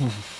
Mm-hmm.